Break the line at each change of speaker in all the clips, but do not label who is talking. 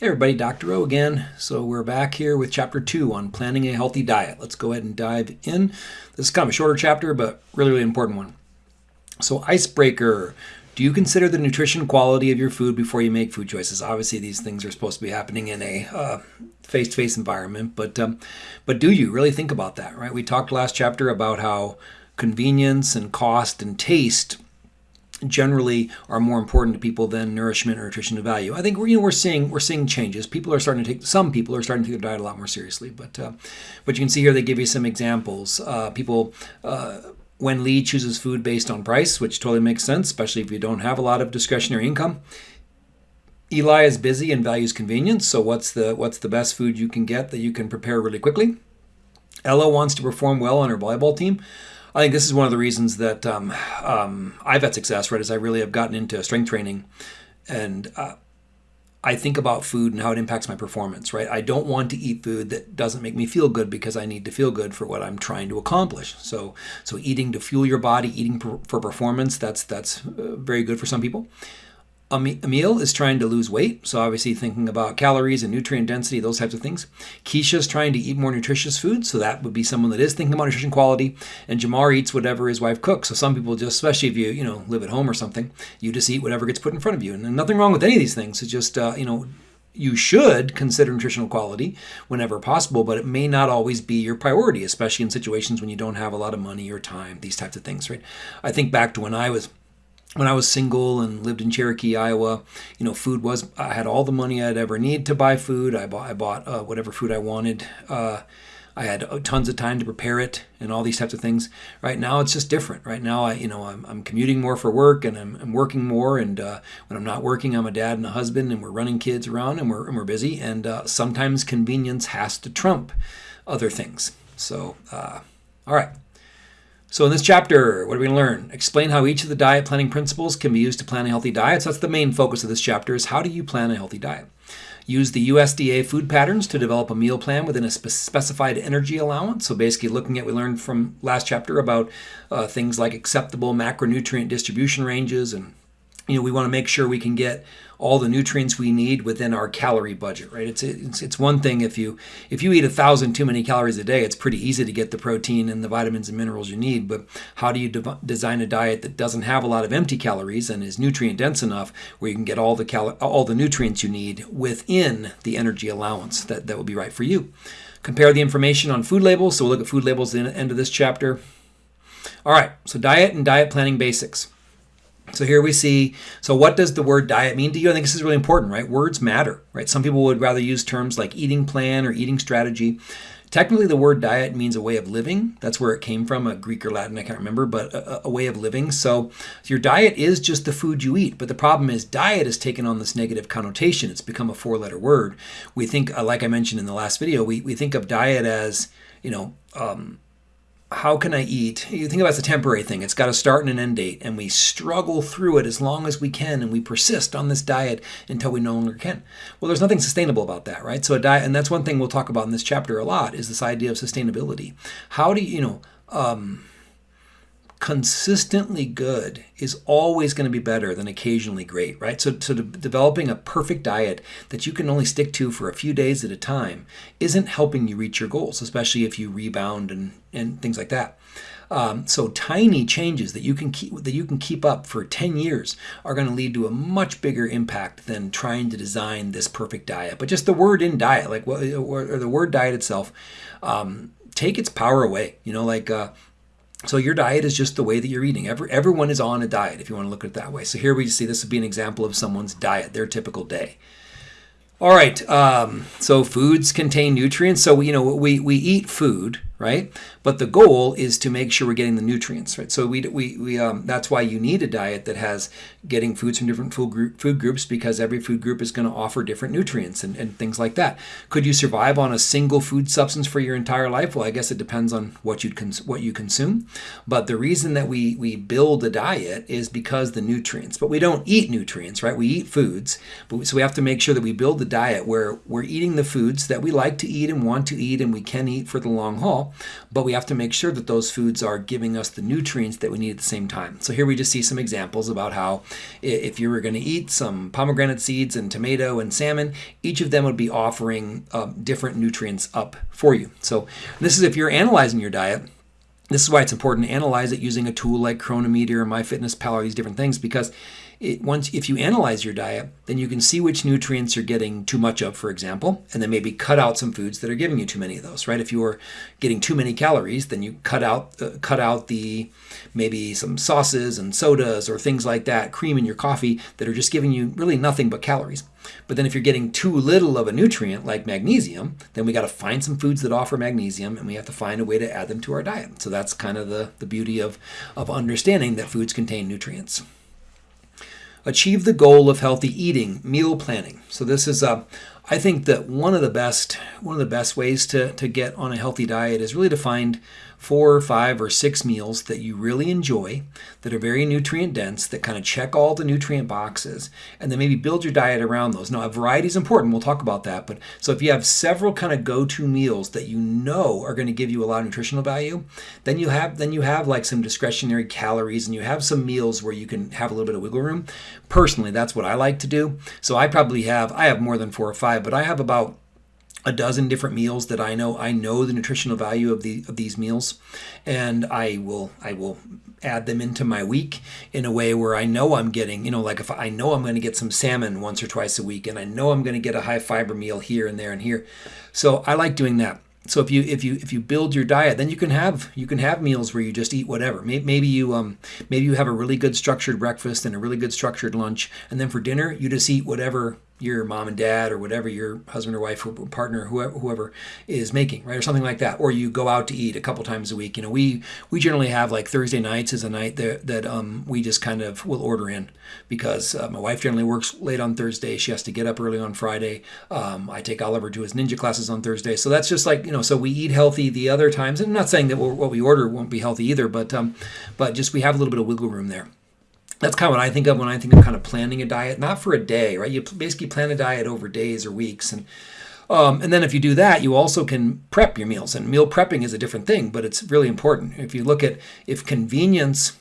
Hey everybody, Dr. O again. So we're back here with chapter two on planning a healthy diet. Let's go ahead and dive in. This is kind of a shorter chapter, but really, really important one. So icebreaker. Do you consider the nutrition quality of your food before you make food choices? Obviously, these things are supposed to be happening in a uh, face-to-face environment, but um, but do you really think about that? Right? We talked last chapter about how convenience and cost and taste generally are more important to people than nourishment or nutritional value. I think we're, you know we're seeing we're seeing changes. People are starting to take some people are starting to take their diet a lot more seriously. But uh, but you can see here they give you some examples. Uh, people. Uh, when Lee chooses food based on price, which totally makes sense, especially if you don't have a lot of discretionary income. Eli is busy and values convenience, so what's the what's the best food you can get that you can prepare really quickly? Ella wants to perform well on her volleyball team. I think this is one of the reasons that um, um, I've had success, right? Is I really have gotten into strength training, and uh, I think about food and how it impacts my performance, right? I don't want to eat food that doesn't make me feel good because I need to feel good for what I'm trying to accomplish. So, so eating to fuel your body, eating for performance, that's that's uh, very good for some people. Emil is trying to lose weight, so obviously thinking about calories and nutrient density, those types of things. Keisha's trying to eat more nutritious food, so that would be someone that is thinking about nutrition quality. And Jamar eats whatever his wife cooks. So some people just, especially if you you know live at home or something, you just eat whatever gets put in front of you. And nothing wrong with any of these things. It's just uh, you know you should consider nutritional quality whenever possible, but it may not always be your priority, especially in situations when you don't have a lot of money or time, these types of things, right? I think back to when I was when I was single and lived in Cherokee, Iowa, you know, food was I had all the money I'd ever need to buy food. I bought I bought uh, whatever food I wanted. Uh, I had uh, tons of time to prepare it and all these types of things. Right now, it's just different. Right now, I you know I'm, I'm commuting more for work and I'm, I'm working more. And uh, when I'm not working, I'm a dad and a husband, and we're running kids around and we're and we're busy. And uh, sometimes convenience has to trump other things. So, uh, all right. So in this chapter, what are we going to learn? Explain how each of the diet planning principles can be used to plan a healthy diet. So that's the main focus of this chapter is how do you plan a healthy diet? Use the USDA food patterns to develop a meal plan within a specified energy allowance. So basically looking at, we learned from last chapter about uh, things like acceptable macronutrient distribution ranges and you know, we want to make sure we can get all the nutrients we need within our calorie budget, right? It's it's, it's one thing if you if you eat a thousand too many calories a day, it's pretty easy to get the protein and the vitamins and minerals you need. But how do you de- design a diet that doesn't have a lot of empty calories and is nutrient dense enough where you can get all the cal- all the nutrients you need within the energy allowance that that would be right for you? Compare the information on food labels. So we'll look at food labels at the end of this chapter. All right, so diet and diet planning basics. So here we see, so what does the word diet mean to you? I think this is really important, right? Words matter, right? Some people would rather use terms like eating plan or eating strategy. Technically, the word diet means a way of living. That's where it came from, a Greek or Latin, I can't remember, but a, a way of living. So your diet is just the food you eat. But the problem is, diet has taken on this negative connotation. It's become a four letter word. We think, uh, like I mentioned in the last video, we, we think of diet as, you know, um, how can I eat? You think about it as a temporary thing. It's got a start and an end date, and we struggle through it as long as we can, and we persist on this diet until we no longer can. Well, there's nothing sustainable about that, right? So a diet, and that's one thing we'll talk about in this chapter a lot, is this idea of sustainability. How do you, you know, um, consistently good is always going to be better than occasionally great, right? So, so de- developing a perfect diet that you can only stick to for a few days at a time isn't helping you reach your goals, especially if you rebound and, and things like that. Um, so tiny changes that you can keep that you can keep up for 10 years are going to lead to a much bigger impact than trying to design this perfect diet. But just the word in diet, like or the word diet itself, um, take its power away. You know, like uh, so your diet is just the way that you're eating. Every, everyone is on a diet if you want to look at it that way. So here we see this would be an example of someone's diet, their typical day. All right, um, so foods contain nutrients. So you know we we eat food, right? But the goal is to make sure we're getting the nutrients, right? So we, we, we um, that's why you need a diet that has getting foods from different food, group, food groups because every food group is going to offer different nutrients and, and things like that. Could you survive on a single food substance for your entire life? Well, I guess it depends on what you what you consume. But the reason that we we build a diet is because the nutrients. But we don't eat nutrients, right? We eat foods. But we, so we have to make sure that we build the diet where we're eating the foods that we like to eat and want to eat and we can eat for the long haul but we have to make sure that those foods are giving us the nutrients that we need at the same time. So here we just see some examples about how if you were going to eat some pomegranate seeds and tomato and salmon, each of them would be offering um, different nutrients up for you. So this is if you're analyzing your diet this is why it's important to analyze it using a tool like Cronometer or MyFitnessPal or these different things because it, once if you analyze your diet, then you can see which nutrients you're getting too much of, for example, and then maybe cut out some foods that are giving you too many of those. Right? If you are getting too many calories, then you cut out uh, cut out the maybe some sauces and sodas or things like that, cream in your coffee that are just giving you really nothing but calories. But then if you're getting too little of a nutrient like magnesium, then we got to find some foods that offer magnesium and we have to find a way to add them to our diet. So that's kind of the, the beauty of, of understanding that foods contain nutrients. Achieve the goal of healthy eating, meal planning. So this is a, I think that one of the best one of the best ways to, to get on a healthy diet is really to find four or five or six meals that you really enjoy, that are very nutrient dense, that kind of check all the nutrient boxes, and then maybe build your diet around those. Now, a variety is important. We'll talk about that. But so if you have several kind of go-to meals that you know are going to give you a lot of nutritional value, then you have then you have like some discretionary calories, and you have some meals where you can have a little bit of wiggle room. Personally, that's what I like to do. So I probably have I have more than four or five, but I have about a dozen different meals that I know I know the nutritional value of the of these meals and I will I will add them into my week in a way where I know I'm getting you know like if I know I'm going to get some salmon once or twice a week and I know I'm going to get a high fiber meal here and there and here. So I like doing that. So if you if you if you build your diet then you can have you can have meals where you just eat whatever. Maybe you um maybe you have a really good structured breakfast and a really good structured lunch and then for dinner you just eat whatever your mom and dad or whatever your husband or wife or partner whoever, whoever is making right or something like that or you go out to eat a couple times a week you know we we generally have like thursday nights is a night that, that um, we just kind of will order in because uh, my wife generally works late on thursday. She has to get up early on friday. Um, i take oliver to his ninja classes on thursday. So that's just like you know so we eat healthy the other times. And i'm not saying that what we order won't be healthy either but um, but just we have a little bit of wiggle room there that's kind of what I think of when I think of kind of planning a diet, not for a day, right? You basically plan a diet over days or weeks, and um, and then if you do that, you also can prep your meals. And meal prepping is a different thing, but it's really important. If you look at if convenience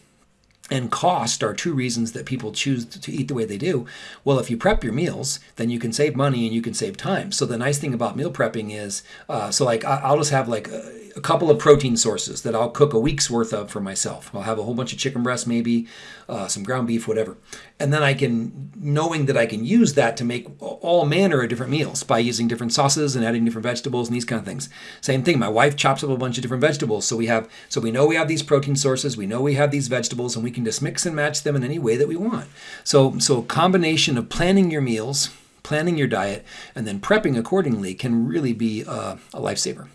and cost are two reasons that people choose to eat the way they do. Well, if you prep your meals, then you can save money and you can save time. So the nice thing about meal prepping is, uh, so like I'll just have like a, a, couple of protein sources that I'll cook a week's worth of for myself. I'll have a whole bunch of chicken breast, maybe uh, some ground beef, whatever, and then I can, knowing that I can use that to make all manner of different meals by using different sauces and adding different vegetables and these kind of things. Same thing. My wife chops up a bunch of different vegetables, so we have, so we know we have these protein sources, we know we have these vegetables, and we can just mix and match them in any way that we want. So, so a combination of planning your meals, planning your diet, and then prepping accordingly can really be a, a lifesaver.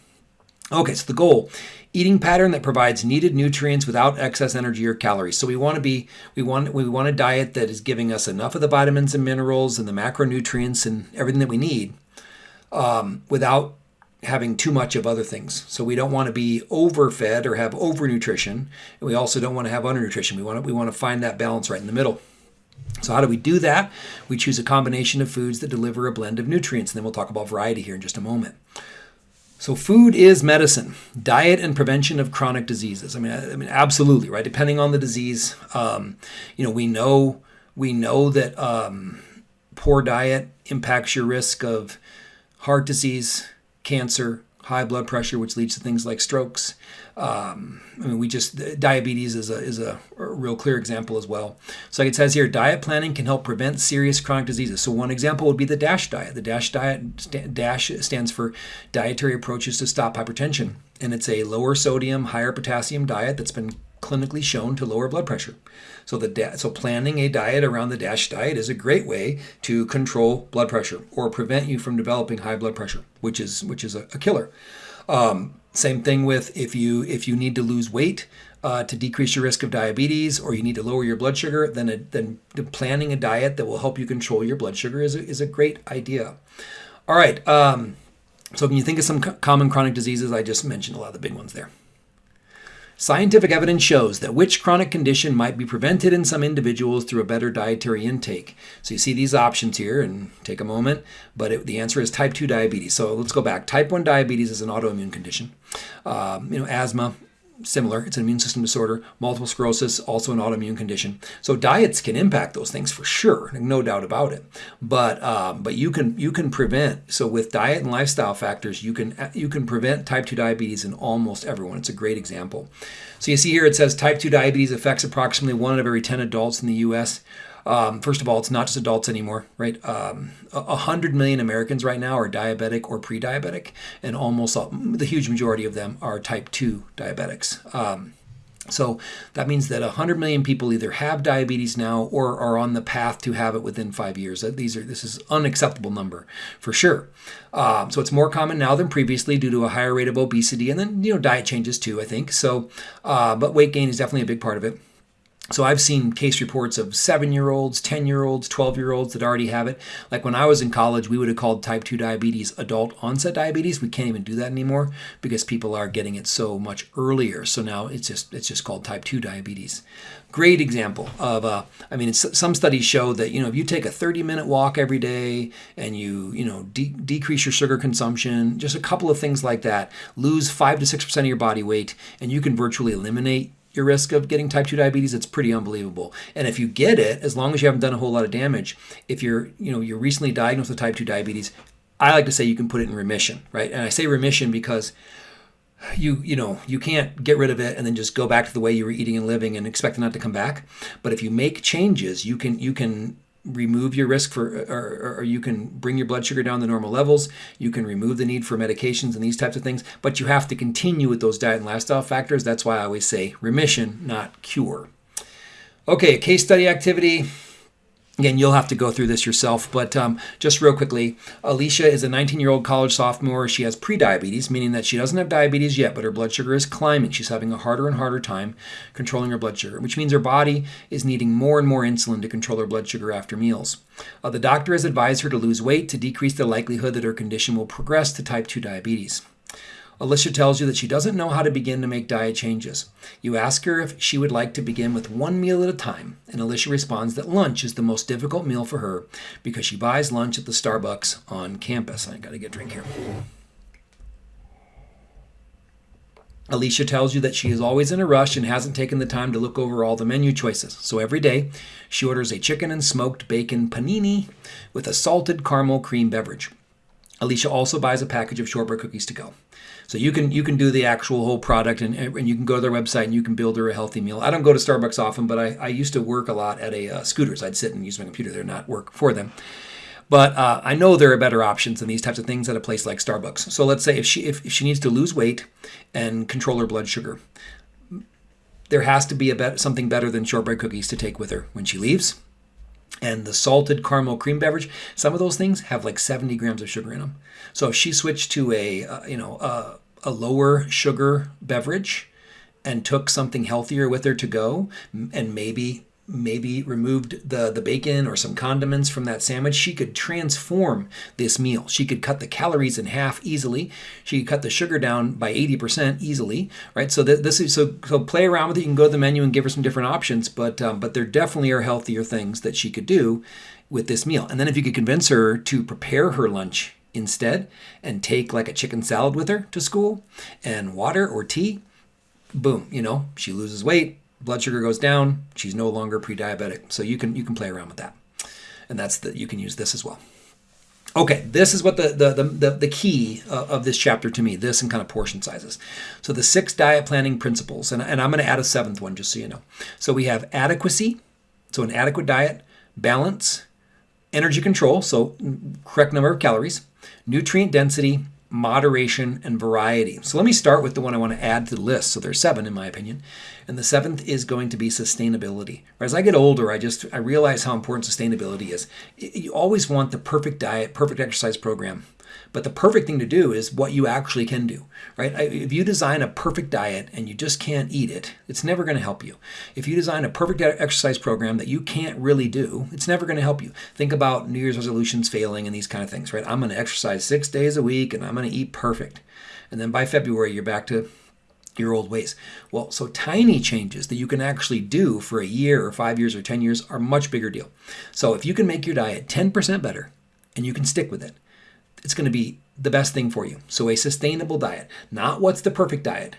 Okay, so the goal eating pattern that provides needed nutrients without excess energy or calories. So we want to be we want we want a diet that is giving us enough of the vitamins and minerals and the macronutrients and everything that we need um, without having too much of other things. So we don't want to be overfed or have overnutrition, and we also don't want to have undernutrition. We want to, we want to find that balance right in the middle. So how do we do that? We choose a combination of foods that deliver a blend of nutrients, and then we'll talk about variety here in just a moment. So food is medicine. Diet and prevention of chronic diseases. I mean, I, mean, absolutely, right? Depending on the disease, um, you know, we know we know that um, poor diet impacts your risk of heart disease, cancer, high blood pressure, which leads to things like strokes. Um, I mean, we just diabetes is a is a, real clear example as well. So, like it says here, diet planning can help prevent serious chronic diseases. So, one example would be the DASH diet. The DASH diet DASH stands for Dietary Approaches to Stop Hypertension, and it's a lower sodium, higher potassium diet that's been clinically shown to lower blood pressure. So the so planning a diet around the DASH diet is a great way to control blood pressure or prevent you from developing high blood pressure, which is which is a, a killer. Um, same thing with if you if you need to lose weight uh, to decrease your risk of diabetes or you need to lower your blood sugar, then a, then planning a diet that will help you control your blood sugar is a, is a great idea. All right. Um, so when you think of some common chronic diseases, I just mentioned a lot of the big ones there. Scientific evidence shows that which chronic condition might be prevented in some individuals through a better dietary intake. So you see these options here, and take a moment, but it, the answer is type 2 diabetes. So let's go back. Type 1 diabetes is an autoimmune condition. Um, you know, asthma, similar. It's an immune system disorder. Multiple sclerosis, also an autoimmune condition. So diets can impact those things for sure, no doubt about it. But um, but you can you can prevent. So with diet and lifestyle factors, you can you can prevent type two diabetes in almost everyone. It's a great example. So you see here it says type two diabetes affects approximately one out of every ten adults in the U.S. Um, first of all, it's not just adults anymore, right? Um, 100 million Americans right now are diabetic or pre diabetic, and almost all, the huge majority of them are type 2 diabetics. Um, so that means that 100 million people either have diabetes now or are on the path to have it within five years. These are this is unacceptable number for sure. Um, so it's more common now than previously due to a higher rate of obesity, and then you know diet changes too. I think so, uh, but weight gain is definitely a big part of it. So I've seen case reports of seven year olds, 10 year olds, 12 year olds that already have it. Like when I was in college, we would have called type 2 diabetes adult onset diabetes. We can't even do that anymore because people are getting it so much earlier. So now it's just it's just called type 2 diabetes. Great example of uh, I mean, some studies show that you know if you take a 30 minute walk every day and you you know de- decrease your sugar consumption, just a couple of things like that, lose five to six percent of your body weight, and you can virtually eliminate your risk of getting type 2 diabetes it's pretty unbelievable. And if you get it as long as you haven't done a whole lot of damage if you're you know you're recently diagnosed with type 2 diabetes i like to say you can put it in remission right? And i say remission because you you know you can't get rid of it and then just go back to the way you were eating and living and expect it not to come back. But if you make changes you can you can remove your risk for, or, or, you can bring your blood sugar down to normal levels. You can remove the need for medications and these types of things, but you have to continue with those diet and lifestyle factors. That's why I always say remission, not cure. Okay, a case study activity. Again, you'll have to go through this yourself, but um, just real quickly, Alicia is a 19 year old college sophomore. She has prediabetes, meaning that she doesn't have diabetes yet, but her blood sugar is climbing. She's having a harder and harder time controlling her blood sugar, which means her body is needing more and more insulin to control her blood sugar after meals. Uh, the doctor has advised her to lose weight to decrease the likelihood that her condition will progress to type 2 diabetes. Alicia tells you that she doesn't know how to begin to make diet changes. You ask her if she would like to begin with one meal at a time, and Alicia responds that lunch is the most difficult meal for her because she buys lunch at the Starbucks on campus. I gotta get a drink here. Alicia tells you that she is always in a rush and hasn't taken the time to look over all the menu choices. So every day, she orders a chicken and smoked bacon panini with a salted caramel cream beverage. Alicia also buys a package of shortbread cookies to go. So you can you can do the actual whole product and, and you can go to their website and you can build her a healthy meal. I don't go to Starbucks often, but I, I used to work a lot at a uh, Scooter's. I'd sit and use my computer there, not work for them. But uh, I know there are better options than these types of things at a place like Starbucks. So let's say if she if, if she needs to lose weight and control her blood sugar, there has to be a bet, something better than shortbread cookies to take with her when she leaves. And the salted caramel cream beverage, some of those things have like 70 grams of sugar in them. So if she switched to a uh, you know uh, a lower sugar beverage and took something healthier with her to go and maybe maybe removed the the bacon or some condiments from that sandwich she could transform this meal. She could cut the calories in half easily. She could cut the sugar down by 80% easily right? So this is so so play around with it. You can go to the menu and give her some different options but um, but there definitely are healthier things that she could do with this meal. And then if you could convince her to prepare her lunch instead and take like a chicken salad with her to school and water or tea, boom, you know, she loses weight, blood sugar goes down, she's no longer pre-diabetic. So you can you can play around with that. And that's the you can use this as well. Okay, this is what the the the, the, key uh, of this chapter to me, this and kind of portion sizes. So the six diet planning principles, and, and I'm going to add a seventh one just so you know. So we have adequacy, so an adequate diet, balance, energy control, so correct number of calories, nutrient density, moderation, and variety. So let me start with the one I want to add to the list. So there's seven in my opinion. And the seventh is going to be sustainability. As I get older, I just I realize how important sustainability is. You always want the perfect diet, perfect exercise program. But the perfect thing to do is what you actually can do, right? If you design a perfect diet and you just can't eat it, it's never going to help you. If you design a perfect exercise program that you can't really do, it's never going to help you. Think about New Year's resolutions failing and these kind of things, right? I'm going to exercise six days a week and I'm going to eat perfect. And then by February, you're back to your old ways. Well, so tiny changes that you can actually do for a year or five years or 10 years are much bigger deal. So if you can make your diet 10% better and you can stick with it, it's going to be the best thing for you. So a sustainable diet, not what's the perfect diet,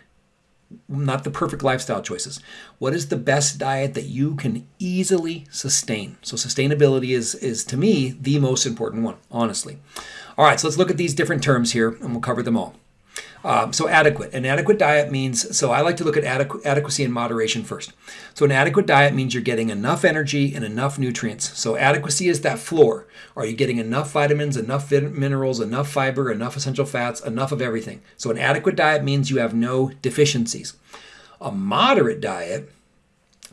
not the perfect lifestyle choices. What is the best diet that you can easily sustain? So sustainability is is to me the most important one, honestly. All right, so let's look at these different terms here and we'll cover them all. Um, so adequate. An adequate diet means, so I like to look at adequ- adequacy and moderation first. So an adequate diet means you're getting enough energy and enough nutrients. So adequacy is that floor. Are you getting enough vitamins, enough minerals, enough fiber, enough essential fats, enough of everything? So an adequate diet means you have no deficiencies. A moderate diet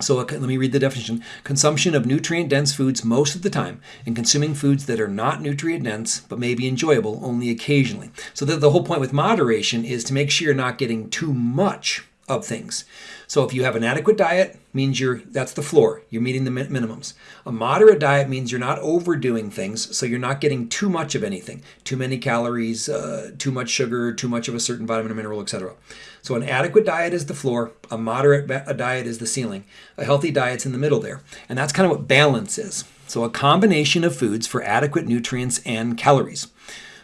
so let me read the definition. Consumption of nutrient-dense foods most of the time and consuming foods that are not nutrient-dense but may be enjoyable only occasionally. So the, the whole point with moderation is to make sure you're not getting too much of things. So if you have an adequate diet, means you're that's the floor. You're meeting the minimums. A moderate diet means you're not overdoing things, so you're not getting too much of anything, too many calories, uh, too much sugar, too much of a certain vitamin or mineral, etc. So an adequate diet is the floor. A moderate diet is the ceiling. A healthy diet's in the middle there, and that's kind of what balance is. So a combination of foods for adequate nutrients and calories.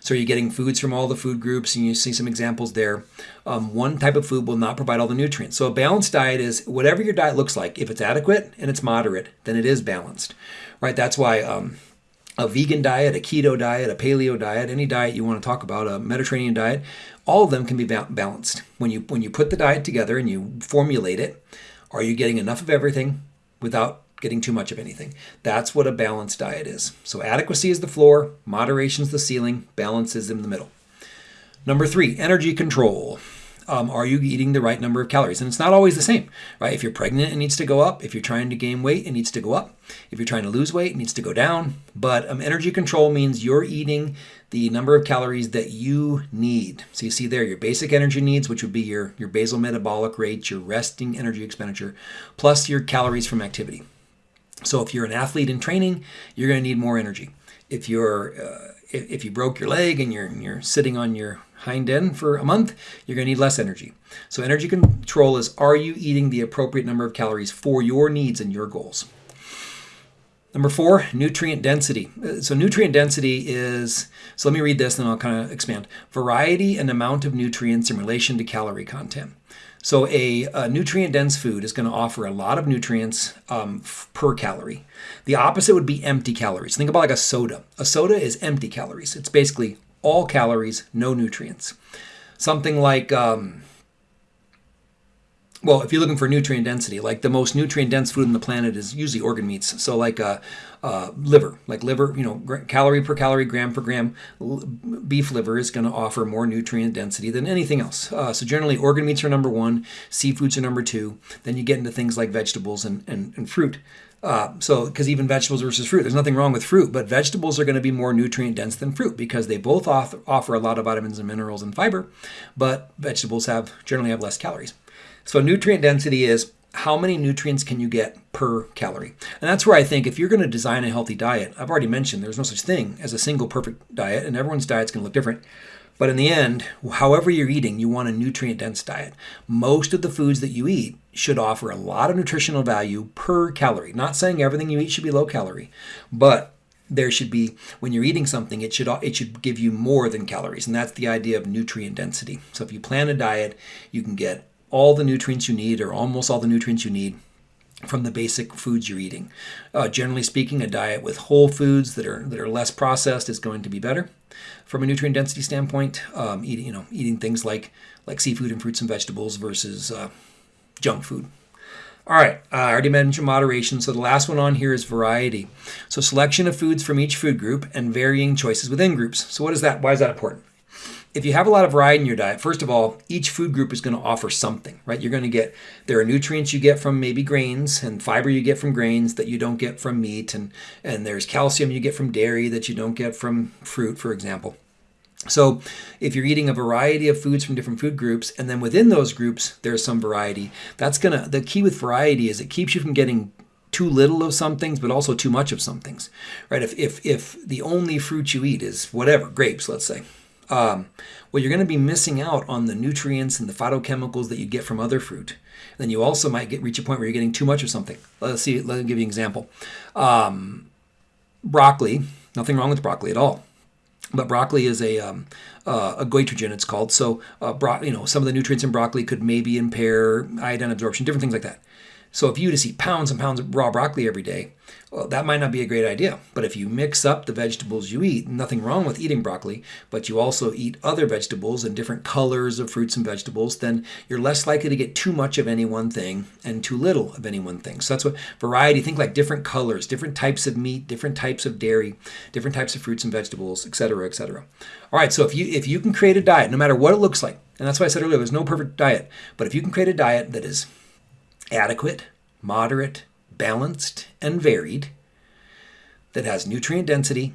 So you're getting foods from all the food groups, and you see some examples there. Um, one type of food will not provide all the nutrients. So a balanced diet is whatever your diet looks like. If it's adequate and it's moderate, then it is balanced, right? That's why um, a vegan diet, a keto diet, a paleo diet, any diet you want to talk about, a Mediterranean diet, all of them can be balanced. When you when you put the diet together and you formulate it, are you getting enough of everything without getting too much of anything. That's what a balanced diet is. So adequacy is the floor, moderation is the ceiling, balance is in the middle. Number three, energy control. Um, are you eating the right number of calories? And it's not always the same, right? If you're pregnant, it needs to go up. If you're trying to gain weight, it needs to go up. If you're trying to lose weight, it needs to go down. But um, energy control means you're eating the number of calories that you need. So you see there your basic energy needs, which would be your, your basal metabolic rate, your resting energy expenditure, plus your calories from activity. So if you're an athlete in training, you're going to need more energy. If you're uh, if you broke your leg and you're you're sitting on your hind end for a month, you're going to need less energy. So energy control is are you eating the appropriate number of calories for your needs and your goals? Number four, nutrient density. Uh, so nutrient density is, so let me read this and I'll kind of expand. Variety and amount of nutrients in relation to calorie content. So a, a nutrient-dense food is going to offer a lot of nutrients um, per calorie. The opposite would be empty calories. Think about like a soda. A soda is empty calories. It's basically all calories, no nutrients. Something like um, well, if you're looking for nutrient density, like the most nutrient dense food on the planet is usually organ meats. So, like uh, uh, liver, like liver, you know, calorie per calorie, gram per gram, beef liver is going to offer more nutrient density than anything else. Uh, so, generally, organ meats are number one, seafoods are number two. Then you get into things like vegetables and, and, and fruit. Uh, so, because even vegetables versus fruit, there's nothing wrong with fruit, but vegetables are going to be more nutrient dense than fruit because they both offer a lot of vitamins and minerals and fiber, but vegetables have generally have less calories. So nutrient density is how many nutrients can you get per calorie? And that's where I think if you're going to design a healthy diet, I've already mentioned there's no such thing as a single perfect diet, and everyone's diet's going to look different. But in the end, however you're eating, you want a nutrient dense diet. Most of the foods that you eat should offer a lot of nutritional value per calorie. Not saying everything you eat should be low calorie, but there should be when you're eating something it should it should give you more than calories and that's the idea of nutrient density so if you plan a diet you can get all the nutrients you need, or almost all the nutrients you need, from the basic foods you're eating. Uh, generally speaking, a diet with whole foods that are that are less processed is going to be better from a nutrient density standpoint. Um, eating you know eating things like like seafood and fruits and vegetables versus uh, junk food. All right, uh, I already mentioned moderation. So the last one on here is variety. So selection of foods from each food group and varying choices within groups. So what is that? Why is that important? If you have a lot of variety in your diet, first of all, each food group is going to offer something, right? You're going to get, there are nutrients you get from maybe grains and fiber you get from grains that you don't get from meat. And, and there's calcium you get from dairy that you don't get from fruit, for example. So if you're eating a variety of foods from different food groups, and then within those groups, there's some variety, that's going to, the key with variety is it keeps you from getting too little of some things, but also too much of some things, right? If, if, if the only fruit you eat is whatever, grapes, let's say, um, well, you're going to be missing out on the nutrients and the phytochemicals that you get from other fruit. Then you also might get reach a point where you're getting too much of something. Let's see. Let me give you an example. Um, broccoli. Nothing wrong with broccoli at all. But broccoli is a um, uh, a goitrogen, it's called. So, uh, you know, some of the nutrients in broccoli could maybe impair iodine absorption, different things like that. So if you just eat pounds and pounds of raw broccoli every day, well, that might not be a great idea. But if you mix up the vegetables you eat, nothing wrong with eating broccoli, but you also eat other vegetables and different colors of fruits and vegetables, then you're less likely to get too much of any one thing and too little of any one thing. So that's what variety, think like different colors, different types of meat, different types of dairy, different types of fruits and vegetables, etc., etc. All right, so if you if you can create a diet, no matter what it looks like, and that's why I said earlier, there's no perfect diet, but if you can create a diet that is adequate, moderate, balanced, and varied, that has nutrient density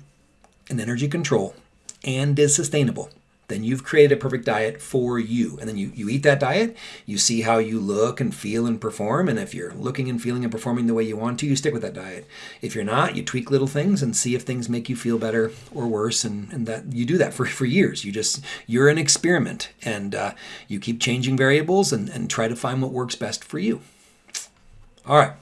and energy control and is sustainable, then you've created a perfect diet for you. And then you, you eat that diet, you see how you look and feel and perform. And if you're looking and feeling and performing the way you want to, you stick with that diet. If you're not, you tweak little things and see if things make you feel better or worse. And, and that you do that for, for years. You just, you're an experiment and uh, you keep changing variables and, and try to find what works best for you. All right.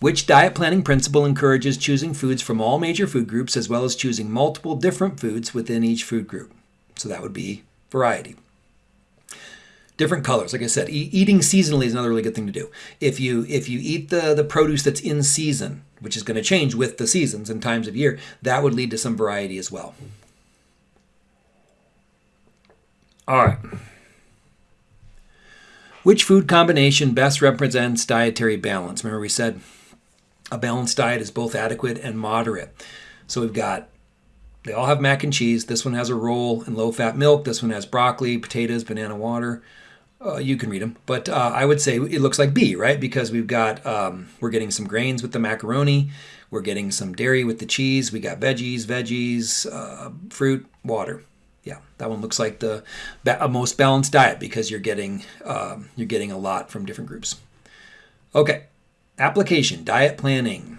Which diet planning principle encourages choosing foods from all major food groups as well as choosing multiple different foods within each food group? So that would be variety. Different colors, like I said, e- eating seasonally is another really good thing to do. If you if you eat the the produce that's in season, which is going to change with the seasons and times of year, that would lead to some variety as well. All right. Which food combination best represents dietary balance? Remember, we said a balanced diet is both adequate and moderate. So we've got, they all have mac and cheese. This one has a roll and low fat milk. This one has broccoli, potatoes, banana water. Uh, you can read them, but uh, I would say it looks like B, right? Because we've got um, we're getting some grains with the macaroni, we're getting some dairy with the cheese, we got veggies, veggies, uh, fruit, water yeah, that one looks like the most balanced diet because you're getting um, you're getting a lot from different groups. Okay, application diet planning.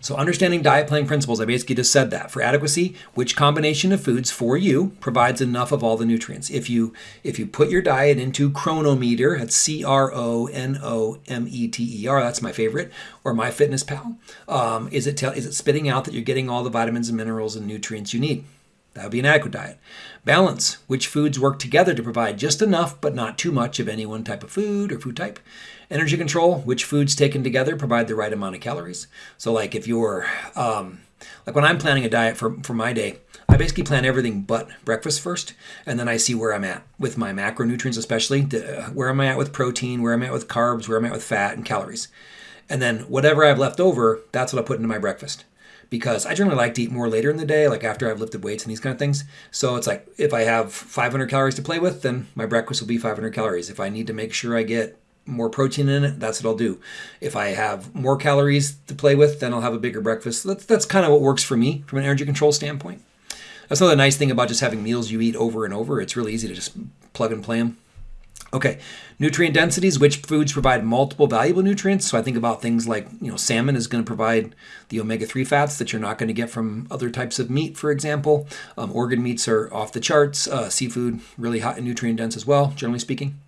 So understanding diet planning principles, I basically just said that. For adequacy, which combination of foods for you provides enough of all the nutrients? If you if you put your diet into Cronometer, that's C R O N O M E T E R, that's my favorite, or MyFitnessPal, um, is it tell, is it spitting out that you're getting all the vitamins and minerals and nutrients you need? That would be an adequate diet. Balance, which foods work together to provide just enough but not too much of any one type of food or food type. Energy control, which foods taken together provide the right amount of calories. So, like if you're, um, like when I'm planning a diet for, for my day, I basically plan everything but breakfast first, and then I see where I'm at with my macronutrients, especially the, where am I at with protein, where am I at with carbs, where am I at with fat and calories. And then whatever I have left over, that's what I put into my breakfast because I generally like to eat more later in the day, like after I've lifted weights and these kind of things. So it's like if I have 500 calories to play with, then my breakfast will be 500 calories. If I need to make sure I get more protein in it, that's what I'll do. If I have more calories to play with, then I'll have a bigger breakfast. That's, that's kind of what works for me from an energy control standpoint. That's another nice thing about just having meals you eat over and over. It's really easy to just plug and play them. Okay, nutrient densities, which foods provide multiple valuable nutrients? So I think about things like, you know, salmon is going to provide the omega-3 fats that you're not going to get from other types of meat, for example. Um, organ meats are off the charts. Uh, seafood, really hot and nutrient dense as well, generally speaking.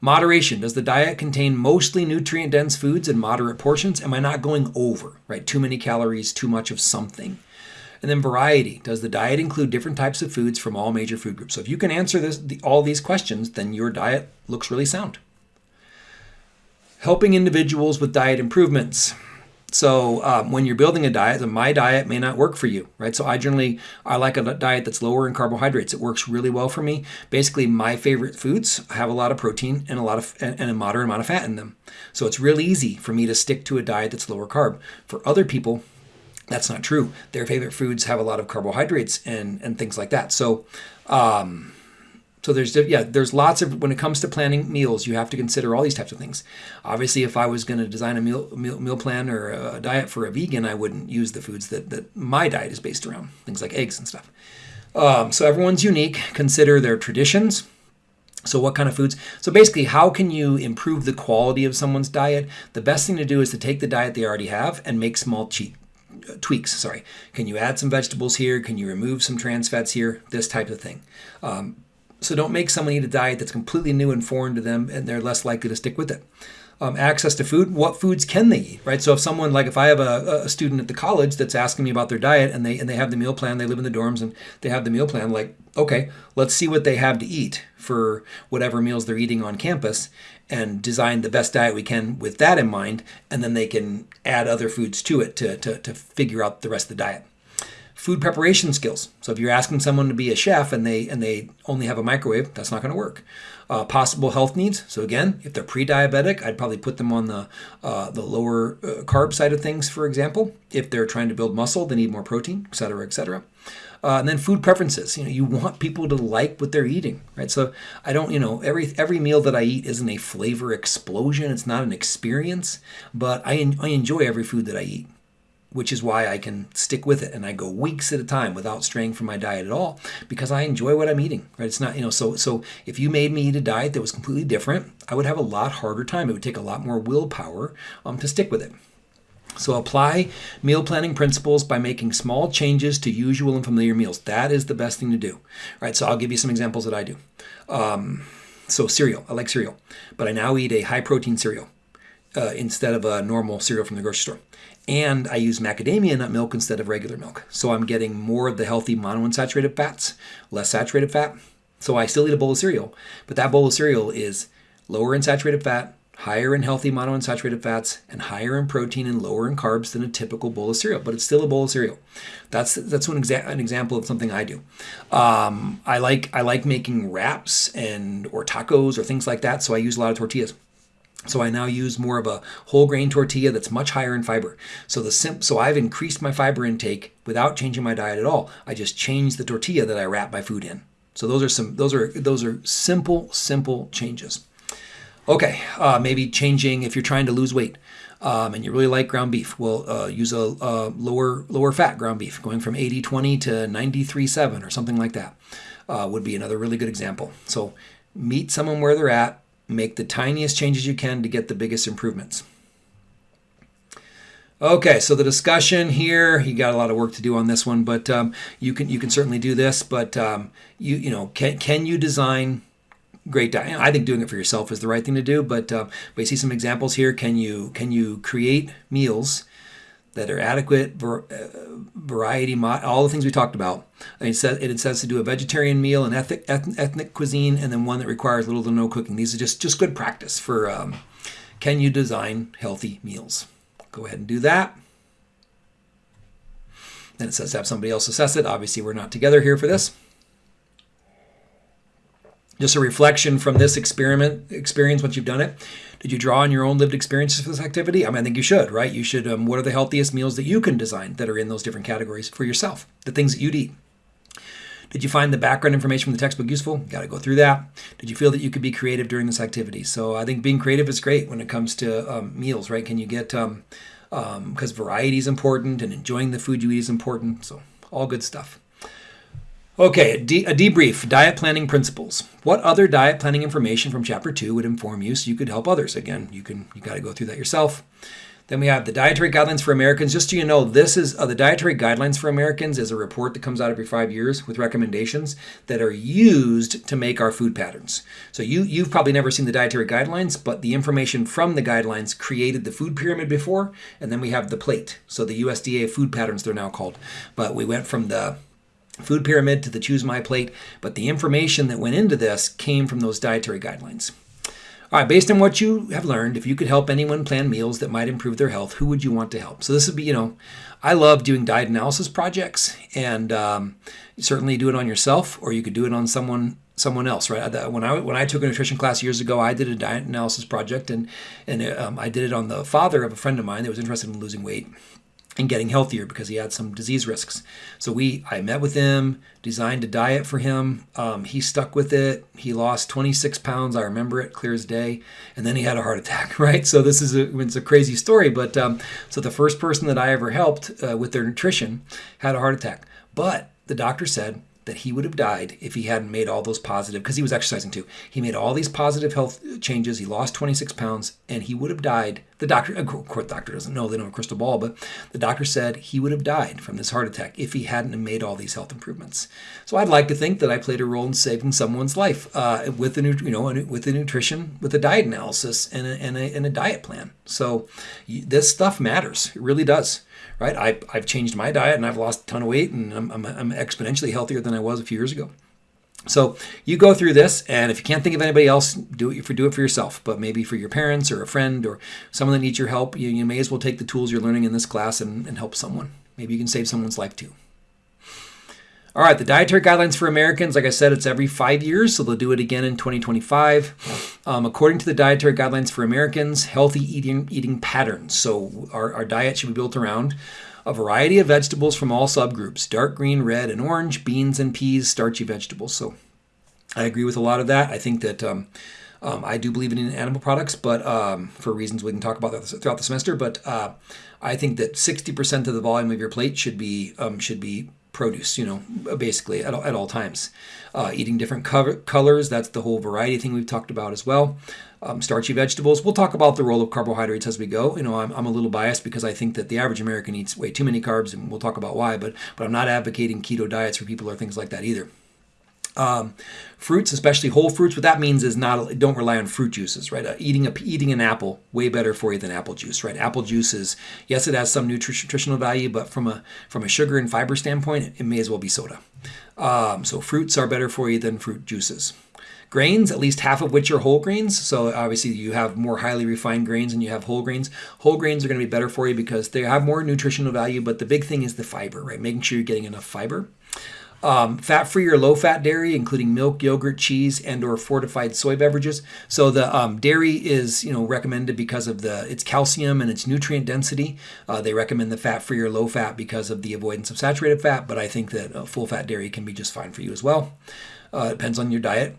Moderation. Does the diet contain mostly nutrient dense foods in moderate portions? Am I not going over, right? Too many calories, too much of something. And then variety. Does the diet include different types of foods from all major food groups? So if you can answer this, the, all these questions, then your diet looks really sound. Helping individuals with diet improvements. So um, when you're building a diet, my diet may not work for you, right? So I generally I like a diet that's lower in carbohydrates. It works really well for me. Basically, my favorite foods have a lot of protein and a lot of and a moderate amount of fat in them. So it's really easy for me to stick to a diet that's lower carb. For other people, that's not true. Their favorite foods have a lot of carbohydrates and and things like that. So, um, so there's yeah, there's lots of when it comes to planning meals, you have to consider all these types of things. Obviously, if I was going to design a meal, meal meal plan or a diet for a vegan, I wouldn't use the foods that that my diet is based around, things like eggs and stuff. Um, so everyone's unique. Consider their traditions. So, what kind of foods? So, basically, how can you improve the quality of someone's diet? The best thing to do is to take the diet they already have and make small cheat tweaks. Sorry, can you add some vegetables here? Can you remove some trans fats here? This type of thing. Um, so don't make someone eat a diet that's completely new and foreign to them, and they're less likely to stick with it um, access to food, what foods can they eat, right? So if someone like if I have a, a student at the college that's asking me about their diet and they and they have the meal plan, they live in the dorms and they have the meal plan, like okay, let's see what they have to eat for whatever meals they're eating on campus and design the best diet we can with that in mind, and then they can add other foods to it to, to, to figure out the rest of the diet food preparation skills. So if you're asking someone to be a chef and they and they only have a microwave, that's not going to work. Uh, possible health needs. So again, if they're pre-diabetic, I'd probably put them on the uh, the lower uh, carb side of things. For example, if they're trying to build muscle, they need more protein, et cetera, et cetera. Uh, and then food preferences. You know, you want people to like what they're eating, right? So I don't, you know, every every meal that I eat isn't a flavor explosion. It's not an experience, but I I enjoy every food that I eat which is why I can stick with it and I go weeks at a time without straying from my diet at all because I enjoy what I'm eating. Right? It's not, you know, so so if you made me eat a diet that was completely different, I would have a lot harder time. It would take a lot more willpower um, to stick with it. So apply meal planning principles by making small changes to usual and familiar meals. That is the best thing to do. All right, so I'll give you some examples that I do. Um, so cereal, I like cereal, but I now eat a high protein cereal uh, instead of a normal cereal from the grocery store and I use macadamia nut milk instead of regular milk. So I'm getting more of the healthy monounsaturated fats, less saturated fat. So I still eat a bowl of cereal, but that bowl of cereal is lower in saturated fat, higher in healthy monounsaturated fats, and higher in protein and lower in carbs than a typical bowl of cereal. But it's still a bowl of cereal. That's that's an, exa- an example of something I do. Um, I like I like making wraps and or tacos or things like that. So I use a lot of tortillas. So I now use more of a whole grain tortilla that's much higher in fiber. So the sim- so I've increased my fiber intake without changing my diet at all. I just changed the tortilla that I wrap my food in. So those are some those are those are simple simple changes. Okay, uh, maybe changing if you're trying to lose weight. Um, and you really like ground beef, well, uh, use a, a, lower lower fat ground beef, going from 80-20 to 93-7 or something like that uh, would be another really good example. So meet someone where they're at, Make the tiniest changes you can to get the biggest improvements. Okay, so the discussion here, you got a lot of work to do on this one, but um, you can you can certainly do this. But um, you you know can can you design great diet? I think doing it for yourself is the right thing to do. But uh, but you see some examples here. Can you can you create meals that are adequate uh, variety, all the things we talked about. it says it says to do a vegetarian meal, an ethnic, ethnic cuisine, and then one that requires little to no cooking. These are just just good practice for um, can you design healthy meals. Go ahead and do that. Then it says to have somebody else assess it. Obviously, we're not together here for this just a reflection from this experiment experience once you've done it did you draw on your own lived experiences for this activity i mean i think you should right you should um, what are the healthiest meals that you can design that are in those different categories for yourself the things that you'd eat did you find the background information from the textbook useful? Got to go through that. Did you feel that you could be creative during this activity? So I think being creative is great when it comes to um, meals, right? Can you get um, because um, variety is important and enjoying the food you eat is important. So all good stuff. Okay, a, de- a, debrief diet planning principles. What other diet planning information from chapter 2 would inform you so you could help others? Again, you can you got to go through that yourself. Then we have the dietary guidelines for Americans. Just so you know, this is uh, the dietary guidelines for Americans is a report that comes out every 5 years with recommendations that are used to make our food patterns. So you you've probably never seen the dietary guidelines, but the information from the guidelines created the food pyramid before, and then we have the plate. So the USDA food patterns they're now called. But we went from the food pyramid to the choose my plate, but the information that went into this came from those dietary guidelines. All right, based on what you have learned, if you could help anyone plan meals that might improve their health, who would you want to help? So this would be, you know, I love doing diet analysis projects, and um, certainly do it on yourself, or you could do it on someone someone else, right? When I when I took a nutrition class years ago, I did a diet analysis project, and and um, I did it on the father of a friend of mine that was interested in losing weight, and getting healthier because he had some disease risks. So we, I met with him, designed a diet for him. Um, he stuck with it. He lost 26 pounds. I remember it clear as day. And then he had a heart attack. Right. So this is a, it's a crazy story. But um, so the first person that I ever helped uh, with their nutrition had a heart attack. But the doctor said that he would have died if he hadn't made all those positive because he was exercising too. He made all these positive health changes. He lost 26 pounds, and he would have died the doctor, of course, the doctor doesn't know, they don't have a crystal ball, but the doctor said he would have died from this heart attack if he hadn't made all these health improvements. So I'd like to think that I played a role in saving someone's life uh, with the you know with the nutrition, with a diet analysis and a, and a, and a diet plan. So this stuff matters. It really does. Right? I, I've changed my diet and I've lost a ton of weight and I'm, I'm, I'm exponentially healthier than I was a few years ago. So you go through this, and if you can't think of anybody else, do it for do it for yourself. But maybe for your parents or a friend or someone that needs your help, you, you may as well take the tools you're learning in this class and, and help someone. Maybe you can save someone's life too. All right, the dietary guidelines for Americans, like I said, it's every five years, so they'll do it again in 2025. Um, according to the dietary guidelines for Americans, healthy eating eating patterns. So our, our diet should be built around a variety of vegetables from all subgroups dark green, red, and orange, beans and peas, starchy vegetables. So I agree with a lot of that. I think that um, um, I do believe in animal products, but um, for reasons we can talk about throughout the semester. But uh, I think that 60% of the volume of your plate should be um, should be produce. You know, basically at all, at all times. Uh, eating different colors. That's the whole variety thing we've talked about as well um, starchy vegetables. We'll talk about the role of carbohydrates as we go. You know, I'm, I'm a little biased because I think that the average American eats way too many carbs, and we'll talk about why. But but I'm not advocating keto diets for people or things like that either. Um, fruits, especially whole fruits, what that means is not don't rely on fruit juices, right? Uh, eating a eating an apple way better for you than apple juice, right? Apple juice is yes, it has some nutritional value, but from a from a sugar and fiber standpoint, it may as well be soda. Um, so fruits are better for you than fruit juices grains, at least half of which are whole grains. So obviously you have more highly refined grains and you have whole grains. Whole grains are going to be better for you because they have more nutritional value, but the big thing is the fiber, right? Making sure you're getting enough fiber. Um, fat-free or low-fat dairy, including milk, yogurt, cheese, and/or fortified soy beverages. So the um, dairy is, you know, recommended because of the its calcium and its nutrient density. Uh, they recommend the fat-free or low-fat because of the avoidance of saturated fat, but I think that uh, full-fat dairy can be just fine for you as well. Uh, depends on your diet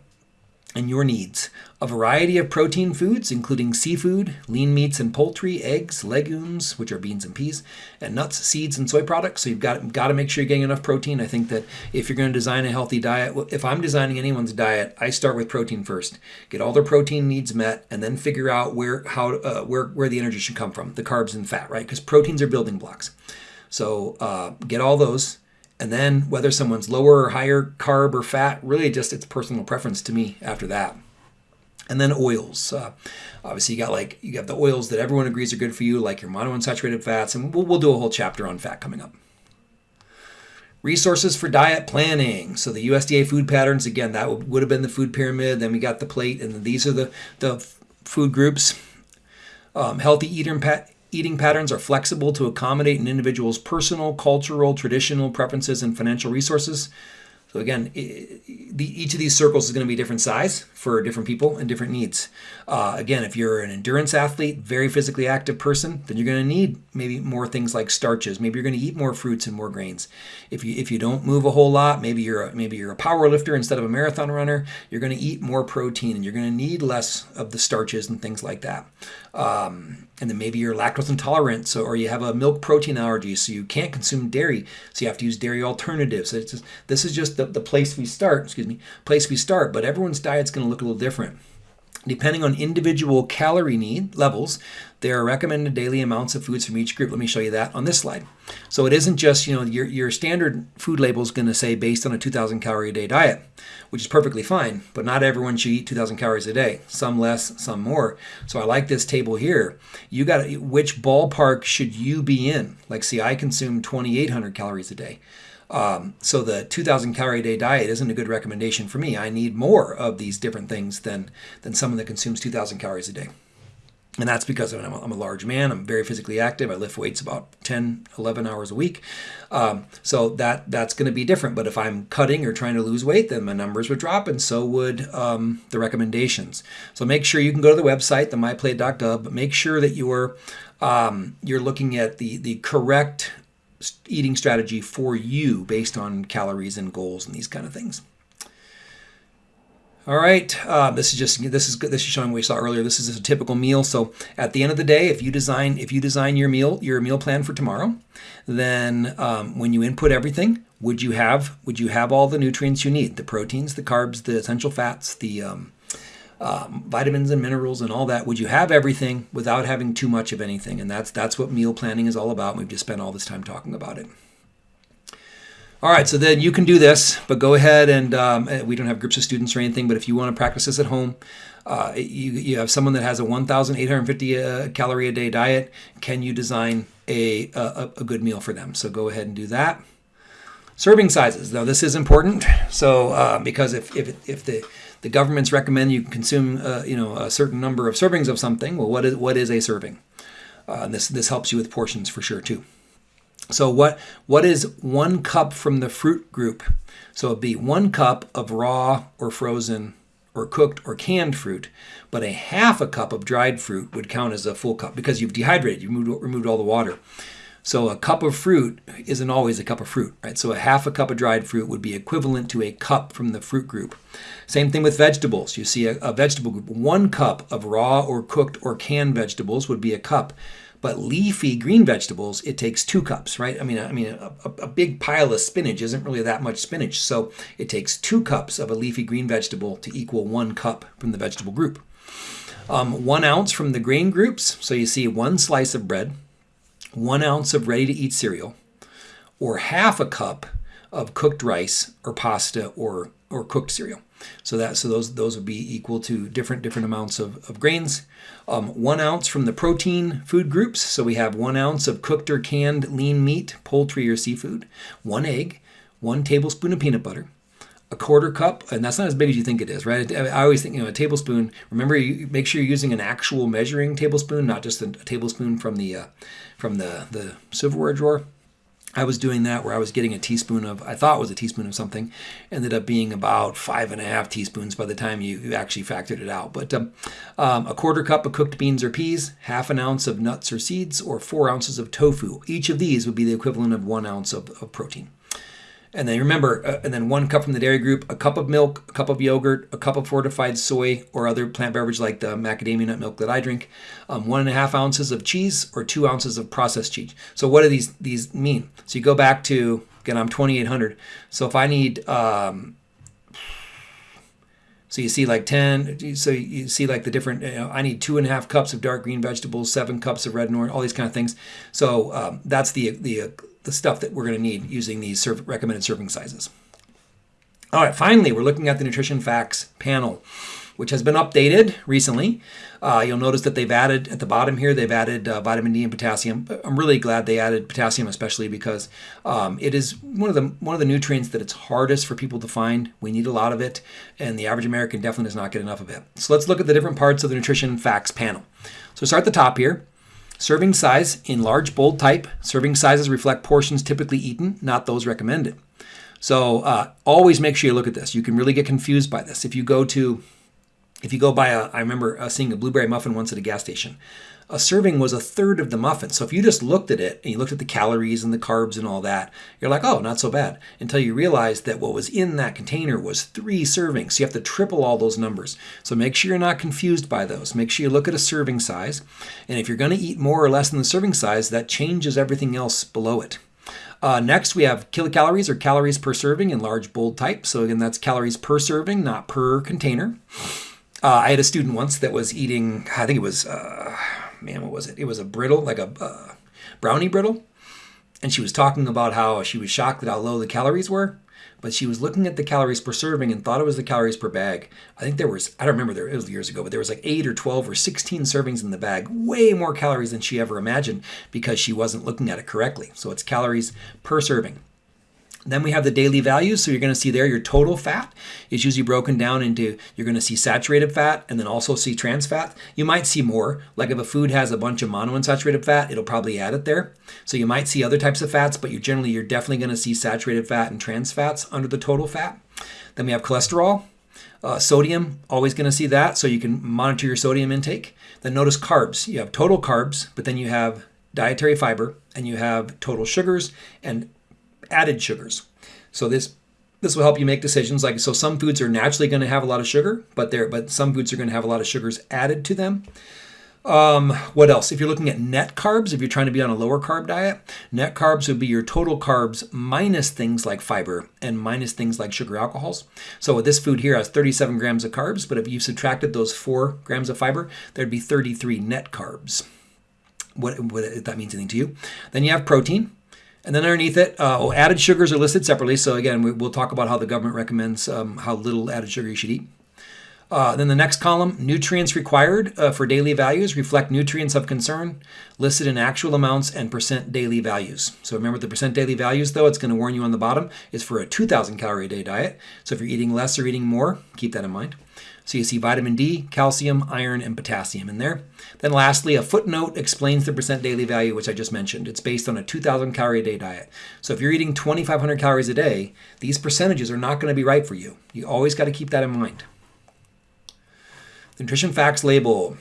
and your needs. A variety of protein foods, including seafood, lean meats and poultry, eggs, legumes, which are beans and peas, and nuts, seeds, and soy products. So you've got, got to make sure you're getting enough protein. I think that if you're going to design a healthy diet, if I'm designing anyone's diet, I start with protein first. Get all their protein needs met, and then figure out where how uh, where where the energy should come from, the carbs and fat, right? Because proteins are building blocks. So uh, get all those and then whether someone's lower or higher carb or fat, really just it's personal preference to me after that. And then oils. Uh, obviously, you got like you got the oils that everyone agrees are good for you, like your monounsaturated fats, and we'll, we'll do a whole chapter on fat coming up. Resources for diet planning. So the USDA food patterns again, that would have been the food pyramid. Then we got the plate, and these are the the food groups. Um, healthy eater Eating patterns are flexible to accommodate an individual's personal, cultural, traditional preferences, and financial resources. So again, each of these circles is going to be different size for different people and different needs. Uh, again, if you're an endurance athlete, very physically active person, then you're going to need maybe more things like starches. Maybe you're going to eat more fruits and more grains. If you if you don't move a whole lot, maybe you're a, maybe you're a power lifter instead of a marathon runner. You're going to eat more protein and you're going to need less of the starches and things like that. Um, and then maybe you're lactose intolerant, so or you have a milk protein allergy, so you can't consume dairy, so you have to use dairy alternatives. So just, this is just the, the place we start. Excuse me, place we start. But everyone's diet's going to look a little different. Depending on individual calorie need levels, there are recommended daily amounts of foods from each group. Let me show you that on this slide. So it isn't just, you know, your, your standard food label is going to say based on a 2,000 calorie a day diet, which is perfectly fine, but not everyone should eat 2,000 calories a day. Some less, some more. So I like this table here. You got which ballpark should you be in? Like, see, I consume 2,800 calories a day. Um, so the 2,000 calorie a day diet isn't a good recommendation for me. I need more of these different things than than someone that consumes 2,000 calories a day. And that's because I'm a, I'm a large man. I'm very physically active. I lift weights about 10, 11 hours a week. Um, so that that's going to be different. But if I'm cutting or trying to lose weight, then my numbers would drop, and so would um, the recommendations. So make sure you can go to the website, the myplate.gov. Make sure that you're um, you're looking at the the correct eating strategy for you based on calories and goals and these kind of things. All right, uh, this is just this is this is showing what we saw earlier. This is a typical meal. So at the end of the day, if you design if you design your meal your meal plan for tomorrow, then um, when you input everything, would you have would you have all the nutrients you need? The proteins, the carbs, the essential fats, the um, um, vitamins and minerals and all that? Would you have everything without having too much of anything? And that's that's what meal planning is all about. We've just spent all this time talking about it. All right, so then you can do this, but go ahead and um, eh, we don't have groups of students or anything, but if you want to practice this at home, uh, you, you have someone that has a 1,850 uh, calorie a day diet. Can you design a, a, a good meal for them? So go ahead and do that. Serving sizes, though, this is important. So uh, because if, if, if the the governments recommend you consume uh, you know a certain number of servings of something, well, what is what is a serving? Uh, this this helps you with portions for sure too. So what what is one cup from the fruit group? So it'd be one cup of raw or frozen or cooked or canned fruit, but a half a cup of dried fruit would count as a full cup because you've dehydrated, you removed, removed all the water. So a cup of fruit isn't always a cup of fruit, right? So a half a cup of dried fruit would be equivalent to a cup from the fruit group. Same thing with vegetables. You see a, a vegetable group, one cup of raw or cooked or canned vegetables would be a cup. But leafy green vegetables, it takes two cups, right? I mean, I mean, a, a, big pile of spinach isn't really that much spinach, so it takes two cups of a leafy green vegetable to equal one cup from the vegetable group. Um, one ounce from the grain groups, so you see one slice of bread, one ounce of ready-to-eat cereal, or half a cup of cooked rice or pasta or or cooked cereal. So that so those those would be equal to different different amounts of, of grains. Um, one ounce from the protein food groups. So we have one ounce of cooked or canned lean meat, poultry or seafood, one egg, one tablespoon of peanut butter, a quarter cup, and that's not as big as you think it is, right? I always think, you know, a tablespoon. Remember, you make sure you're using an actual measuring tablespoon, not just a, a tablespoon from the uh, from the the silverware drawer. I was doing that where I was getting a teaspoon of, I thought was a teaspoon of something, ended up being about five and a half teaspoons by the time you, you actually factored it out. But um, um, a quarter cup of cooked beans or peas, half an ounce of nuts or seeds, or four ounces of tofu. Each of these would be the equivalent of one ounce of, of protein. And then remember, uh, and then one cup from the dairy group, a cup of milk, a cup of yogurt, a cup of fortified soy or other plant beverage like the macadamia nut milk that I drink, um, one and a half ounces of cheese or two ounces of processed cheese. So what do these these mean? So you go back to again, I'm 2,800. So if I need um, so you see like 10, so you see like the different, you know, I need two and a half cups of dark green vegetables, seven cups of red and orange, all these kind of things. So um, that's the, the the stuff that we're going to need using these recommended serving sizes. All right, finally, we're looking at the nutrition facts panel, which has been updated recently. Uh, you'll notice that they've added at the bottom here, they've added uh, vitamin D and potassium. I'm really glad they added potassium, especially because um, it is one of the one of the nutrients that it's hardest for people to find. We need a lot of it, and the average American definitely does not get enough of it. So let's look at the different parts of the nutrition facts panel. So start at the top here. Serving size in large bold type. Serving sizes reflect portions typically eaten, not those recommended. So uh, always make sure you look at this. You can really get confused by this. If you go to, if you go by a, I remember uh, seeing a blueberry muffin once at a gas station a serving was a third of the muffin. So if you just looked at it and you looked at the calories and the carbs and all that, you're like, oh, not so bad. Until you realize that what was in that container was three servings. So you have to triple all those numbers. So make sure you're not confused by those. Make sure you look at a serving size. And if you're going to eat more or less than the serving size, that changes everything else below it. Uh, next, we have kilocalories or calories per serving in large bold type. So again, that's calories per serving, not per container. Uh, I had a student once that was eating, I think it was, uh, man, what was it? It was a brittle, like a uh, brownie brittle. And she was talking about how she was shocked at how low the calories were, but she was looking at the calories per serving and thought it was the calories per bag. I think there was, I don't remember, there, it was years ago, but there was like 8 or 12 or 16 servings in the bag, way more calories than she ever imagined because she wasn't looking at it correctly. So it's calories per serving. Then we have the daily values. So you're going to see there your total fat is usually broken down into, you're going to see saturated fat and then also see trans fat. You might see more, like if a food has a bunch of monounsaturated fat, it'll probably add it there. So you might see other types of fats, but you generally, you're definitely going to see saturated fat and trans fats under the total fat. Then we have cholesterol. Uh, sodium, always going to see that, so you can monitor your sodium intake. Then notice carbs. You have total carbs, but then you have dietary fiber, and you have total sugars, and added sugars. So this this will help you make decisions like so some foods are naturally going to have a lot of sugar, but there but some foods are going to have a lot of sugars added to them. Um, what else? If you're looking at net carbs, if you're trying to be on a lower carb diet, net carbs would be your total carbs minus things like fiber and minus things like sugar alcohols. So this food here has 37 grams of carbs, but if you subtracted those 4 grams of fiber, there'd be 33 net carbs. What, what if that means anything to you. Then you have protein. And then underneath it, uh, oh, added sugars are listed separately. So again, we, will talk about how the government recommends um, how little added sugar you should eat. Uh, then the next column, nutrients required uh, for daily values reflect nutrients of concern listed in actual amounts and percent daily values. So remember the percent daily values though, it's going to warn you on the bottom, is for a 2,000 calorie a day diet. So if you're eating less or eating more, keep that in mind. So you see vitamin D, calcium, iron, and potassium in there. Then lastly, a footnote explains the percent daily value, which I just mentioned. It's based on a 2,000 calorie a day diet. So if you're eating 2,500 calories a day, these percentages are not going to be right for you. You always got to keep that in mind. The nutrition facts label.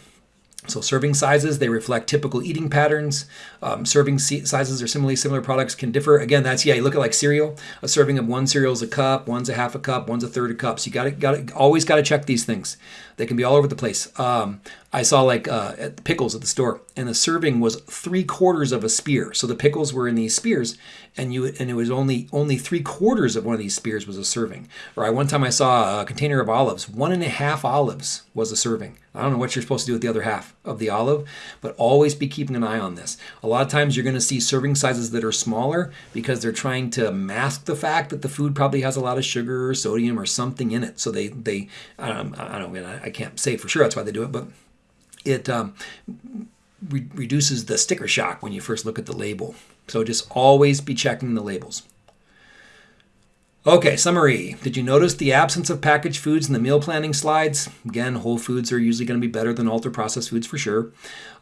So serving sizes, they reflect typical eating patterns. Um, serving sizes or similarly similar products can differ. Again, that's, yeah, you look at like cereal. A serving of one cereal is a cup, one's a half a cup, one's a third a cup. So you got to, got to, always got to check these things. They can be all over the place. Um, I saw like uh, at pickles at the store, and the serving was three quarters of a spear. So the pickles were in these spears, and you and it was only only three quarters of one of these spears was a serving. Or I one time I saw a container of olives, one and a half olives was a serving. I don't know what you're supposed to do with the other half of the olive, but always be keeping an eye on this. A lot of times you're going to see serving sizes that are smaller because they're trying to mask the fact that the food probably has a lot of sugar or sodium or something in it. So they they um, I don't I, I can't say for sure that's why they do it, but it um, re- reduces the sticker shock when you first look at the label. So just always be checking the labels. Okay, summary. Did you notice the absence of packaged foods in the meal planning slides? Again, whole foods are usually going to be better than ultra processed foods for sure.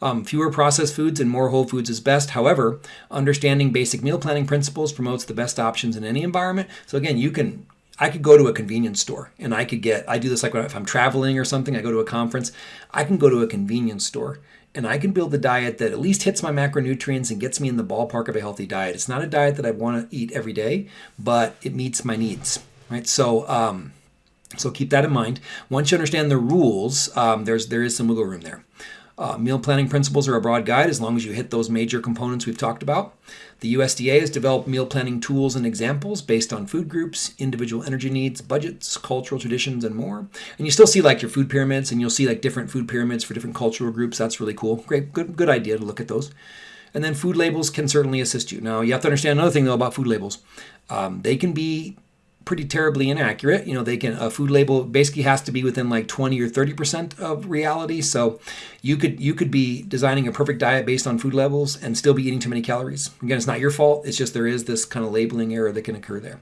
Um, fewer processed foods and more whole foods is best. However, understanding basic meal planning principles promotes the best options in any environment. So, again, you can I could go to a convenience store and I could get, I do this like if I'm traveling or something, I go to a conference, I can go to a convenience store and I can build a diet that at least hits my macronutrients and gets me in the ballpark of a healthy diet. It's not a diet that I want to eat every day, but it meets my needs, right? So, um, so keep that in mind. Once you understand the rules, um, there's there is some wiggle room there. Uh, meal planning principles are a broad guide as long as you hit those major components we've talked about. The USDA has developed meal planning tools and examples based on food groups, individual energy needs, budgets, cultural traditions, and more. And you still see like your food pyramids, and you'll see like different food pyramids for different cultural groups. That's really cool. Great, good, good idea to look at those. And then food labels can certainly assist you. Now, you have to understand another thing though about food labels. Um, they can be pretty terribly inaccurate. You know, they can a food label basically has to be within like 20 or 30 percent of reality. So you could you could be designing a perfect diet based on food levels and still be eating too many calories. Again, it's not your fault. It's just there is this kind of labeling error that can occur there.